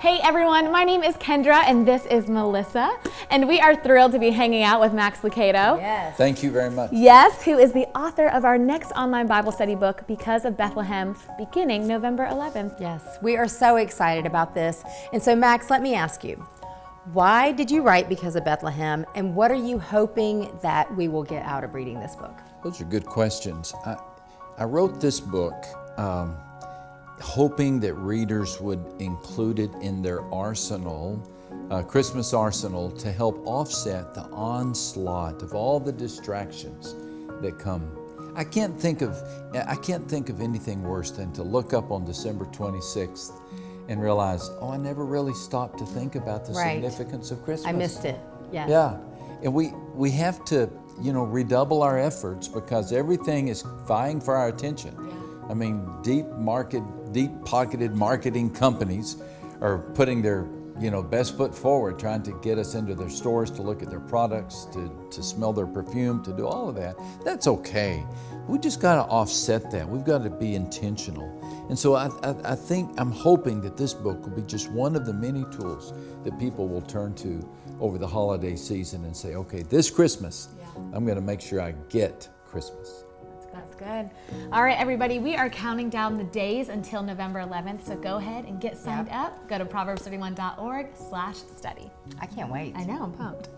Hey everyone, my name is Kendra and this is Melissa, and we are thrilled to be hanging out with Max Lucado. Yes. Thank you very much. Yes, who is the author of our next online Bible study book, Because of Bethlehem, beginning November 11th. Yes, we are so excited about this. And so, Max, let me ask you why did you write Because of Bethlehem, and what are you hoping that we will get out of reading this book? Those are good questions. I, I wrote this book um, hoping that readers would include it in their arsenal, uh, Christmas arsenal, to help offset the onslaught of all the distractions that come. I can't think of I can't think of anything worse than to look up on December 26th and realize, oh, I never really stopped to think about the Right. significance of Christmas. I missed it. Yes. Yeah, and we we have to you know redouble our efforts because everything is vying for our attention. I mean, deep market, deep pocketed marketing companies are putting their you know best foot forward, trying to get us into their stores to look at their products, to to smell their perfume, to do all of that. That's okay. We just got to offset that. We've got to be intentional. And so I, I, I think I'm hoping that this book will be just one of the many tools that people will turn to over the holiday season and say, okay, this Christmas, I'm going to make sure I get Christmas. That's good. All right, everybody, we are counting down the days until November 11th, so go ahead and get signed up. Go to proverbs31.org slash study. I can't wait. I know, I'm pumped.